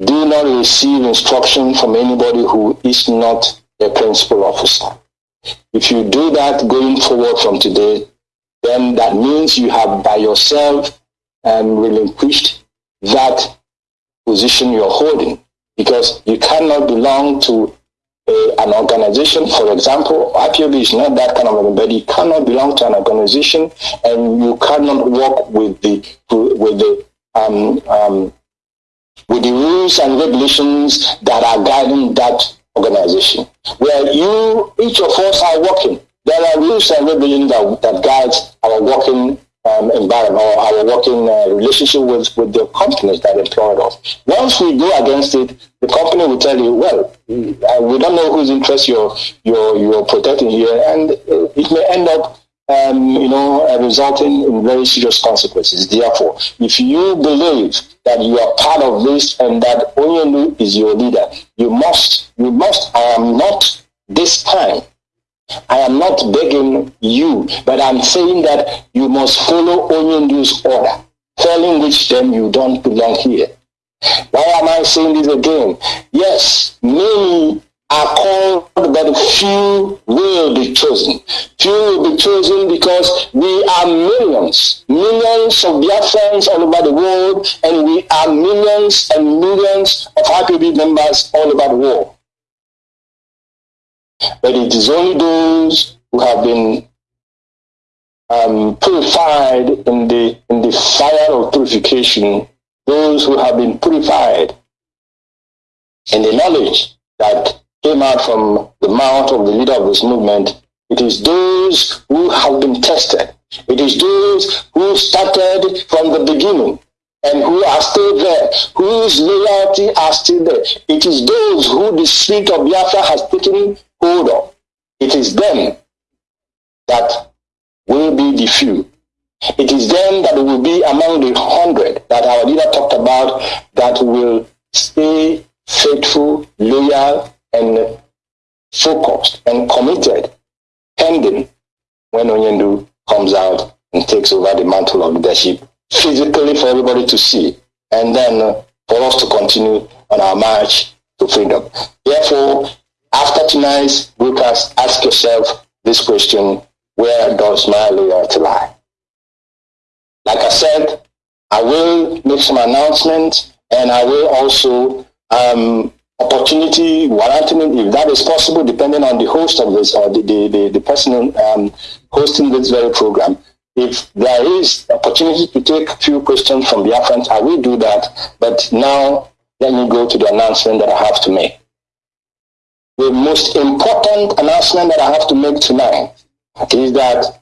do not receive instruction from anybody who is not a principal officer. If you do that going forward from today, then that means you have by yourself um, relinquished that position you're holding because you cannot belong to a, an organization. For example, IPOB is not that kind of anybody. You cannot belong to an organization and you cannot work with the with the um, um, with the rules and regulations that are guiding that organization. Where you, each of us are working. There are rules and regulations that, that guides our working um, environment or our working uh, relationship with, with the companies that employ us. Once we go against it, the company will tell you, well, uh, we don't know whose interest you're, you're, you're protecting here, and it may end up um, you know, uh, resulting in very serious consequences. Therefore, if you believe that you are part of this and that Onyendu is your leader, you must, you must, I am not this time. I am not begging you, but I'm saying that you must follow Onyendu's order, failing which then you don't belong here. Why am I saying this again? Yes, many are called, but few will be chosen. Few will be chosen because we are millions, millions of Biafrans all over the world, and we are millions and millions of IPOB members all over the world. But it is only those who have been um, purified in the in the fire of purification, those who have been purified in the knowledge that came out from the mouth of the leader of this movement. It is those who have been tested. It is those who started from the beginning and who are still there, whose loyalty are still there. It is those who the spirit of Biafra has taken hold of. It is them that will be the few. It is them that will be among the hundred that our leader talked about that will stay faithful, loyal, and focused and committed pending when Onyendu comes out and takes over the mantle of leadership physically for everybody to see and then uh, for us to continue on our march to freedom. Therefore, after tonight's broadcast, ask yourself this question, where does my loyalty lie? Like I said, I will make some announcements and I will also um, opportunity warranting if that is possible, depending on the host of this or the, the, the, the person um, hosting this very program. If there is opportunity to take a few questions from the Afghans, I will do that. But now let me go to the announcement that I have to make. The most important announcement that I have to make tonight is that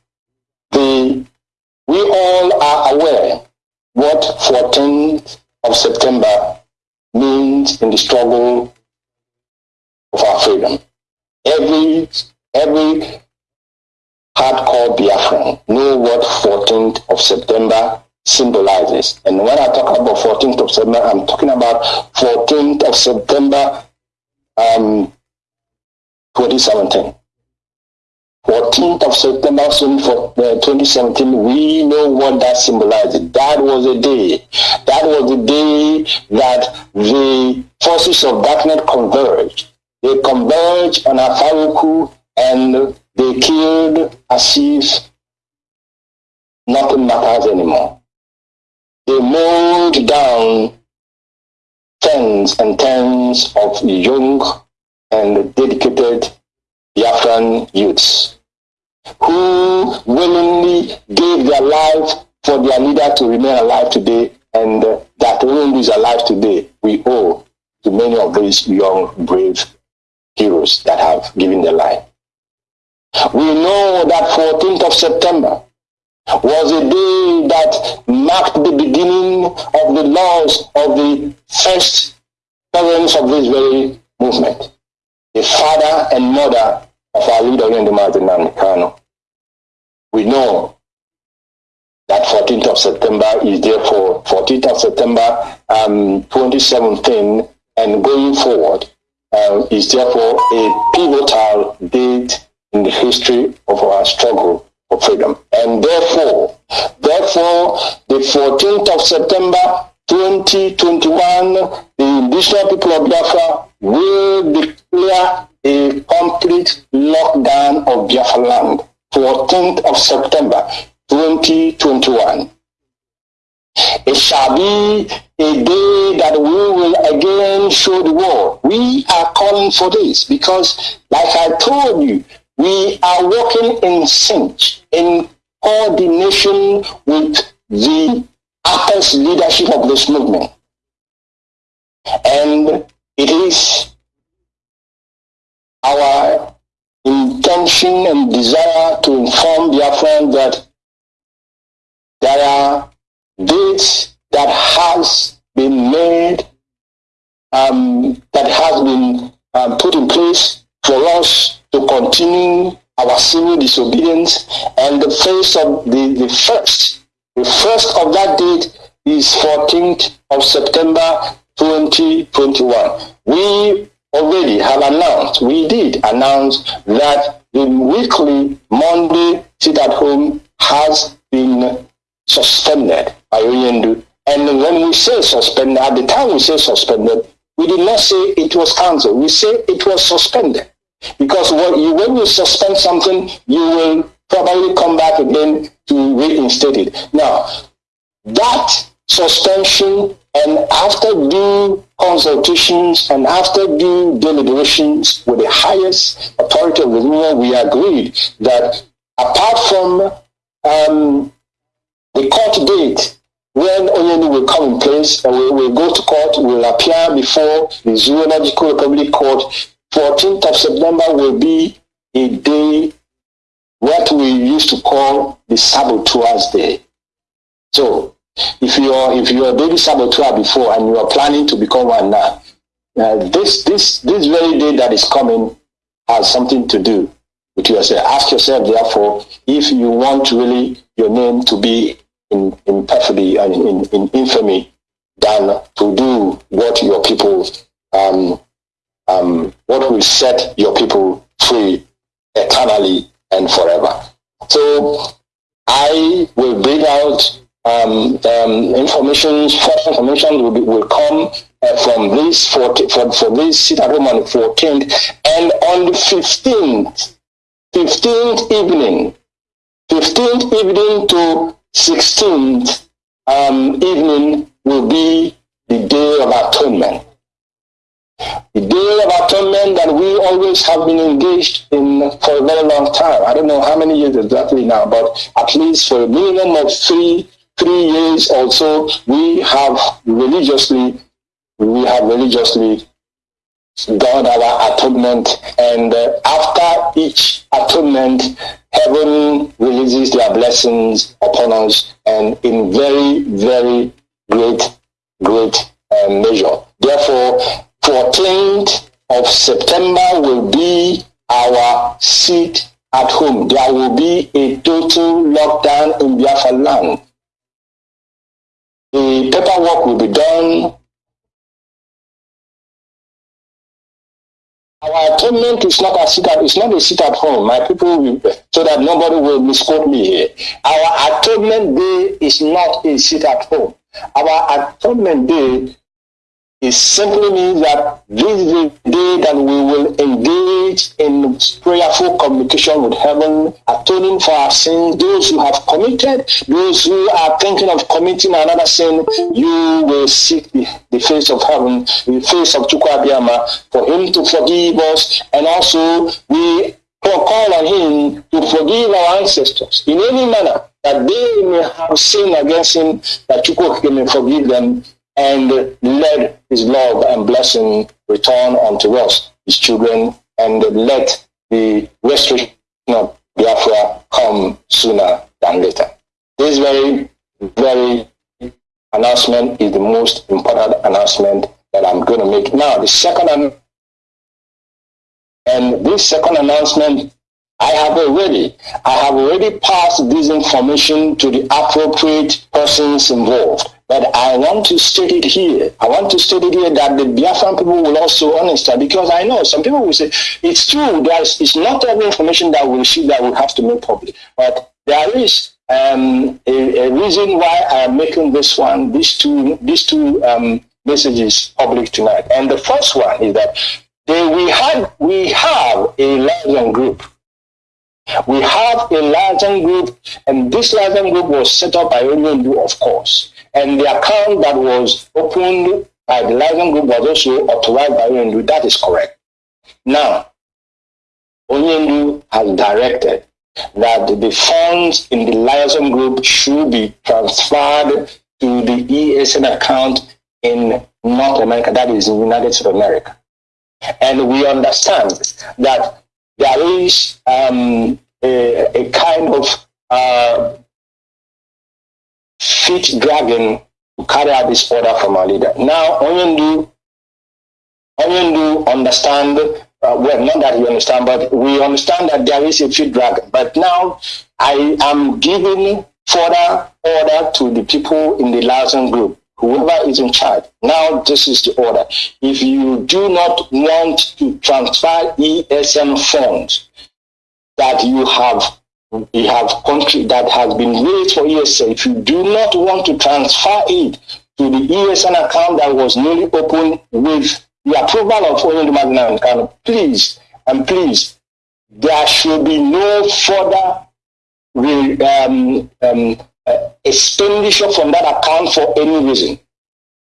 the we all are aware what 14th of September means in the struggle of our freedom. Every every hardcore Biafran know what 14th of September symbolizes. And when I talk about 14th of September, I'm talking about 14th of September um, 2017. 14th of September 2017, uh, we know what that symbolizes. That was a day. That was the day that the forces of darkness converged. They converged on Afaraukwu and they killed as nothing matters anymore. They mowed down tens and tens of young and dedicated Biafran youths who willingly gave their life for their leader to remain alive today, and uh, that Onyendu is alive today, we owe to many of these young, brave heroes that have given their life. We know that 14th of September was a day that marked the beginning of the laws of the first parents of this very movement, the father and mother of our leader in the Martin Kanu. We know that 14th of September is therefore 14th of September um, 2017 and going forward uh, is therefore a pivotal date in the history of our struggle for freedom. And therefore, therefore, the 14th of September 2021, the indigenous people of Biafra will declare a complete lockdown of Biafra land. 14th of September 2021. It shall be a day that we will again show the world. We are calling for this because, like I told you, we are working in sync, in coordination with the upper leadership of this movement. And it is our intention and desire to inform Biafran that there are dates that has been made, um, that has been um, put in place for us to continue our civil disobedience. And the first of the, the first, the first of that date is 14th of September 2021. We already have announced, we did announce that the weekly Monday sit at home has been suspended by Onyendu. And when we say suspended, at the time we say suspended, we did not say it was cancelled. We say it was suspended. Because when you, when you suspend something, you will probably come back again to reinstate it. Now, that suspension and after due consultations and after due deliberations with the highest authority of the union, we agreed that apart from um, the court date when Oyeni will come in place and we will go to court, will appear before the Zoological Republic Court. 14th of September will be a day what we used to call the saboteurs day. So if you're if you're a baby saboteur before and you are planning to become one now, uh, this this this very day that is coming has something to do with yourself. Ask yourself, therefore, if you want really your name to be in, in perfidy and in, in infamy than to do what your people um, um, what will set your people free eternally and forever. So I will bring out um, um, information, further information will, be, will come uh, from this 14, for, for this sit at home on the 14th and on the 15th, 15th evening, 15th evening to 16th um, evening will be the day of atonement. The day of atonement that we always have been engaged in for a very long time. I don't know how many years exactly now, but at least for a minimum of three three years or so, we have religiously, we have religiously done our atonement. And uh, after each atonement, heaven releases their blessings upon us and in very, very great, great uh, measure. Therefore, 14th of September will be our seat at home. There will be a total lockdown in Biafra land. The paperwork will be done. Our atonement is not a sit at it's not a sit at home. My people will, so that nobody will misquote me here. Our atonement day is not a sit at home. Our atonement day it simply means that this is the day that we will engage in prayerful communication with heaven, atoning for our sins. Those who have committed, those who are thinking of committing another sin, you will seek the, the face of heaven, the face of Chukwu Abiama, for him to forgive us. And also, we call on him to forgive our ancestors in any manner that they may have sinned against him, that Chukwu may forgive them and let his love and blessing return unto us, his children, and let the restoration of Biafra come sooner than later. This very, very announcement is the most important announcement that I'm going to make. Now, the second, and this second announcement, I have already, I have already passed this information to the appropriate persons involved. But I want to state it here. I want to state it here that the Biafran people will also understand because I know some people will say it's true. There's it's not every information that we receive that we have to make public, but there is um, a, a, reason why I am making this one, these two, these two um, messages public tonight. And the first one is that they, we had, we have a liaison group. We have a liaison group, and this liaison group was set up by Onyendu, of course. And the account that was opened by the liaison group was also authorized by Onyendu. That is correct. Now, Onyendu has directed that the funds in the liaison group should be transferred to the ESN account in North America, that is in United States of America. And we understand that there is um, a, a, kind of uh, feet dragon to carry out this order from our leader. Now, Onyendu, Onyendu understand uh, well, not that you understand, but we understand that there is a fit dragon. But now I am giving further order to the people in the liaison group, whoever is in charge. Now this is the order. If you do not want to transfer ESN funds that you have you have country that has been raised for ESN, if you do not want to transfer it to the ESN account that was newly opened with the approval of Onyendu Magnum Kanu, please and please, there should be no further um, um, uh, expenditure from that account for any reason.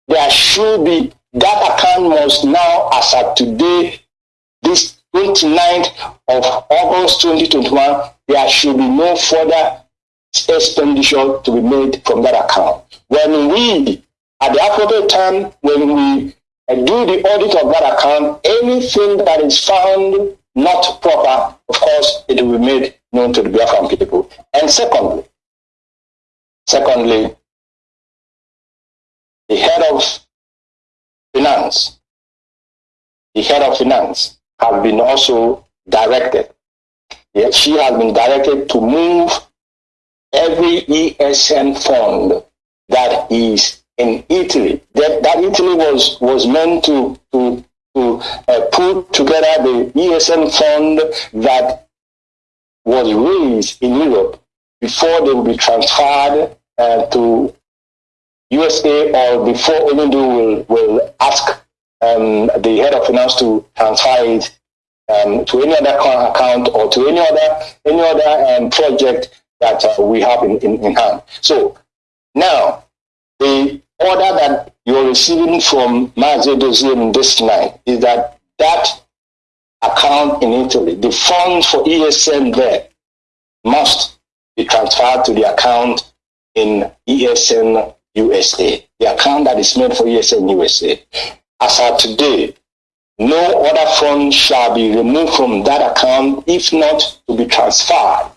There should be, that account must now, as of today, this 29th of August 2021, there should be no further expenditure to be made from that account. When we, at the appropriate time, when we do the audit of that account, anything that is found not proper, of course, it will be made known to the Biafran people. And secondly, secondly, the head of finance, the head of finance have been also directed. Yet she has been directed to move every ESN fund that is in Italy. That, that Italy was, was meant to, to, to uh, put together the ESN fund that was raised in Europe before they will be transferred uh, to USA or before Onyendu will, will ask um, the head of finance to transfer it um, to any other account or to any other any other um, project that uh, we have in, in, in hand. So now the order that you're receiving from Mazi Dozim this night is that that account in Italy, the funds for ESN there must be transferred to the account in ESN USA, the account that is made for ESN USA. As of today, no other fund shall be removed from that account if not to be transferred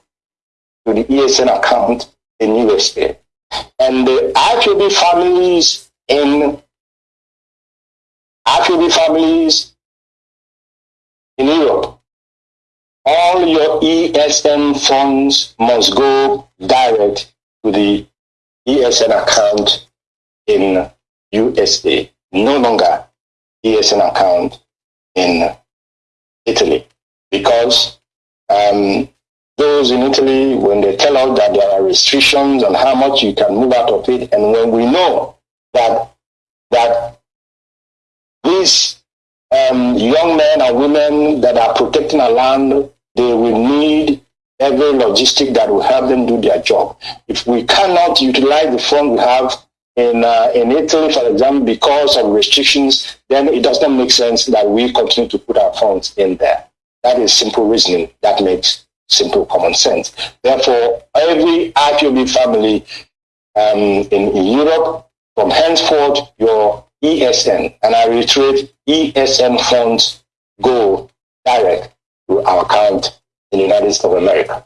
to the ESN account in USA and the IPOB families in IPOB families in Europe, all your ESN funds must go direct to the ESN account in USA, no longer ESN account in Italy, because um, those in Italy, when they tell us that there are restrictions on how much you can move out of it, and when we know that that these um, young men and women that are protecting our land, they will need every logistic that will help them do their job. If we cannot utilize the fund we have in uh, in Italy, for example, because of restrictions, then it does not make sense that we continue to put our funds in there. That is simple reasoning that makes simple common sense. Therefore, every IPOB family um, in, in Europe, from henceforth, your ESN, and I reiterate, ESN funds go direct to our account in the United States of America.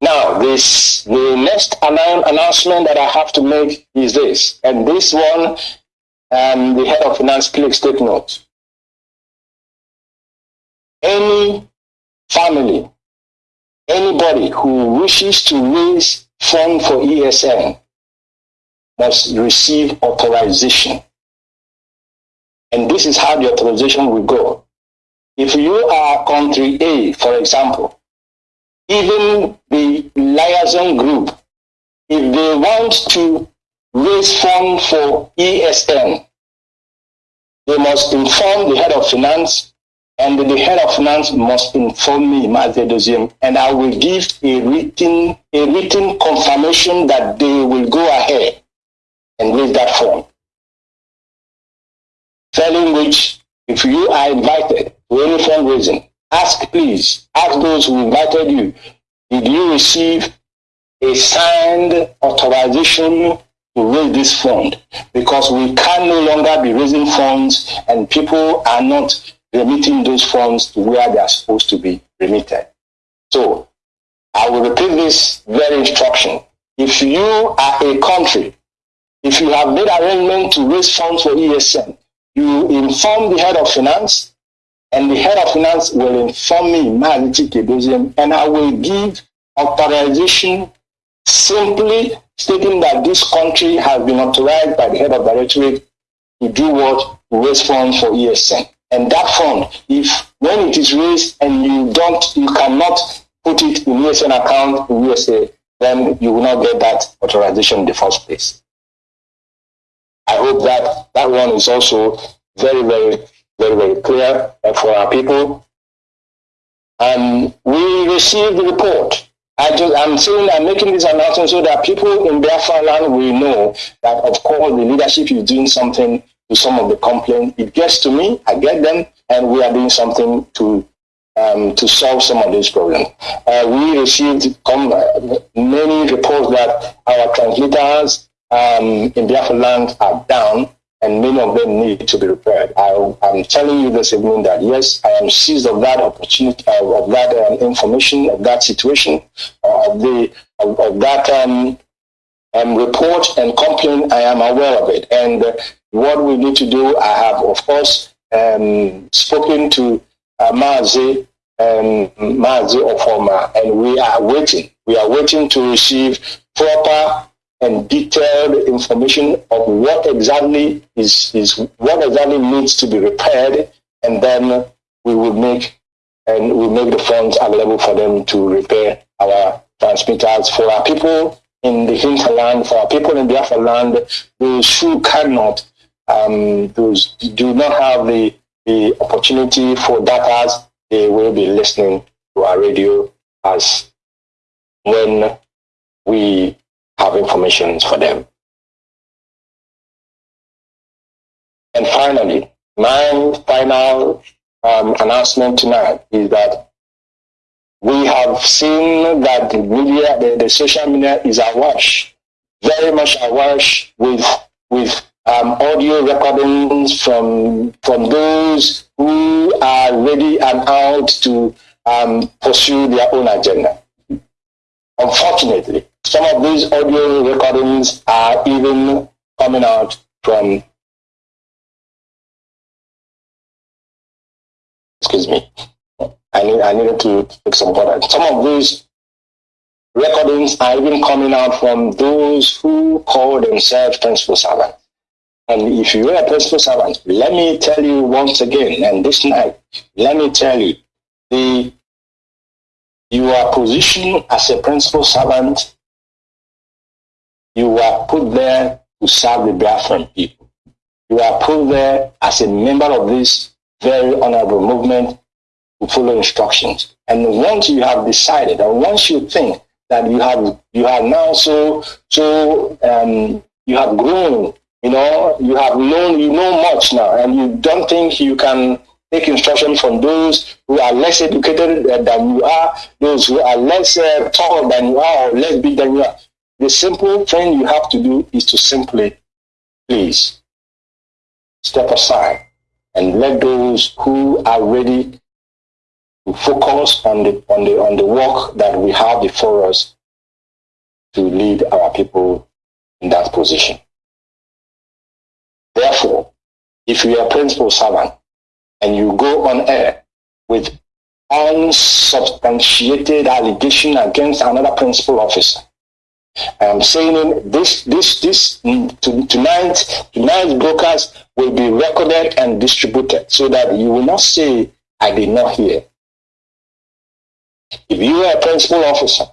Now, this the next announcement that I have to make is this, and this one, um, the head of finance, please take note any family, anybody who wishes to raise fund for ESN must receive authorization. And this is how the authorization will go. If you are country A, for example, even the liaison group, if they want to raise funds for ESN, they must inform the head of finance, and the head of finance must inform me, Mazi Doziem, and I will give a written, a written confirmation that they will go ahead and raise that fund. Telling which, if you are invited to any fundraising, ask please, ask those who invited you, did you receive a signed authorization to raise this fund? Because we can no longer be raising funds and people are not remitting those funds to where they are supposed to be remitted. So I will repeat this very instruction. If you are a country, if you have made arrangement to raise funds for ESN, you inform the head of finance, and the head of finance will inform me, Maliki Kedozim, and I will give authorization simply stating that this country has been authorized by the head of directorate to do what? To raise funds for ESN. And that fund, if when it is raised and you don't, you cannot put it in ESN account in USA, then you will not get that authorization in the first place. I hope that that one is also very, very, very, very clear for our people. And we received the report. I just, I'm saying I'm making this announcement so that people in Biafra land will know that, of course, the leadership is doing something to some of the complaints. It gets to me, I get them, and we are doing something to um, to solve some of these problems. Uh, we received many reports that our translators um, in Biafra land are down and many of them need to be repaired. I, am telling you this evening that yes, I am seized of that opportunity, of that um, information, of that situation, uh, of the of, of that um, um, report and complaint. I am aware of it, and uh, what we need to do. I have, of course, um, spoken to uh, Mazi um, Mazi and we are waiting. We are waiting to receive proper and detailed information of what exactly is, is what exactly needs to be repaired, and then we will make and we make the funds available for them to repair our transmitters. For our people in the hinterland, for our people in the Biafra land, those who cannot, um, those do not have the, the opportunity for data, they will be listening to our radio as when we have information for them. And finally, my final um, announcement tonight is that we have seen that the media, the, the social media is awash, very much awash with with um, audio recordings from from those who are ready and out to um, pursue their own agenda. Unfortunately, some of these audio recordings are even coming out from, excuse me, I, need, I needed to take some water. Some of these recordings are even coming out from those who call themselves principal servants. And if you are a principal servant, let me tell you once again, and this night, let me tell you, the you are positioned as a principal servant you were put there to serve the Biafran people. You are put there as a member of this very honorable movement to follow instructions. And once you have decided, and once you think that you have you have now so so um, you have grown, you know, you have known you know much now, and you don't think you can take instruction from those who are less educated than you are, those who are less uh, tall than you are, or less big than you are. The simple thing you have to do is to simply, please, step aside and let those who are ready to focus on the, on the, on the work that we have before us to lead our people in that position. Therefore, if you are principal servant and you go on air with unsubstantiated allegation against another principal officer, I'm saying this, this, this to, tonight, tonight's broadcast will be recorded and distributed so that you will not say, I did not hear. If you are a principal officer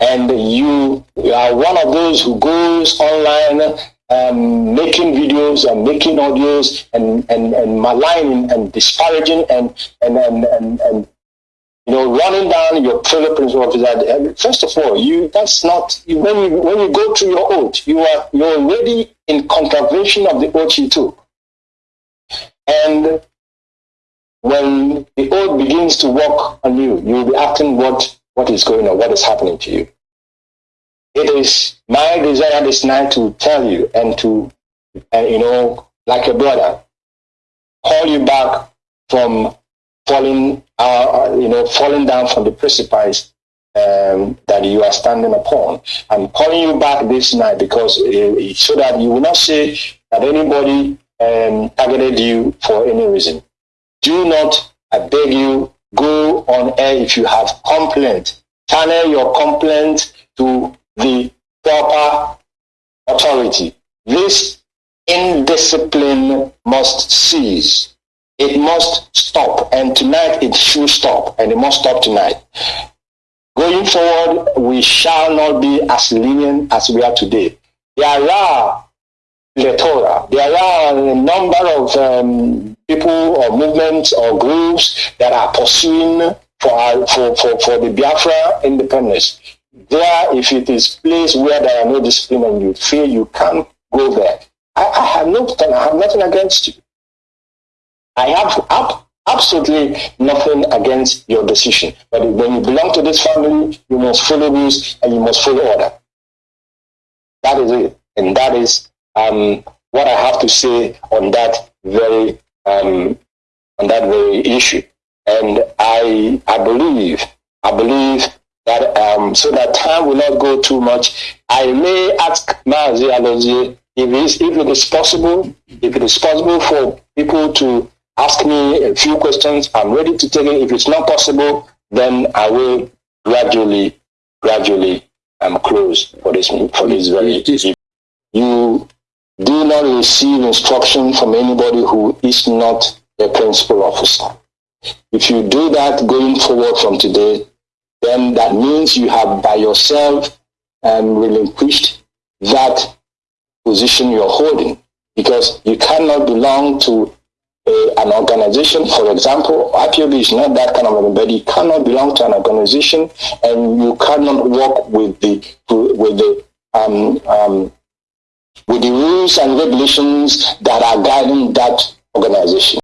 and you are one of those who goes online um, making videos and making audios and, and, and maligning and disparaging and, and, and, and, and you know, running down your principal officer. First of all, you that's not when you when you go through your oath, you are you're already in contravention of the oath you took. And when the oath begins to work on you, you'll be asking what what is going on, what is happening to you. It is my desire this night to tell you and to, and you know, like a brother, call you back from falling, uh, you know, falling down from the precipice um, that you are standing upon. I'm calling you back this night because uh, so that you will not say that anybody um, targeted you for any reason. Do not, I beg you, go on air if you have complaint. Channel your complaint to the proper authority. This indiscipline must cease. It must stop. And tonight it should stop. And it must stop tonight. Going forward, we shall not be as lenient as we are today. There are plethora. There are a number of um, people or movements or groups that are pursuing for, for, for, for the Biafra independence. There, if it is place where there are no discipline and you feel you can't go there, I, I have no, I have nothing against you. I have ab- absolutely nothing against your decision. But when you belong to this family, you must follow rules and you must follow order. That is it. And that is um, what I have to say on that very um, on that very issue. And I I believe I believe that um, so that time will not go too much. I may ask Mazi if, if it is possible, if it is possible for people to ask me a few questions, I'm ready to take it. If it's not possible, then I will gradually, gradually um, close for this for this very. You do not receive instruction from anybody who is not a principal officer. If you do that going forward from today, then that means you have by yourself um, relinquished that position you're holding because you cannot belong to an organization. For example, IPOB is not that kind of anybody. You cannot belong to an organization and you cannot work with the with the um, um, with the rules and regulations that are guiding that organization.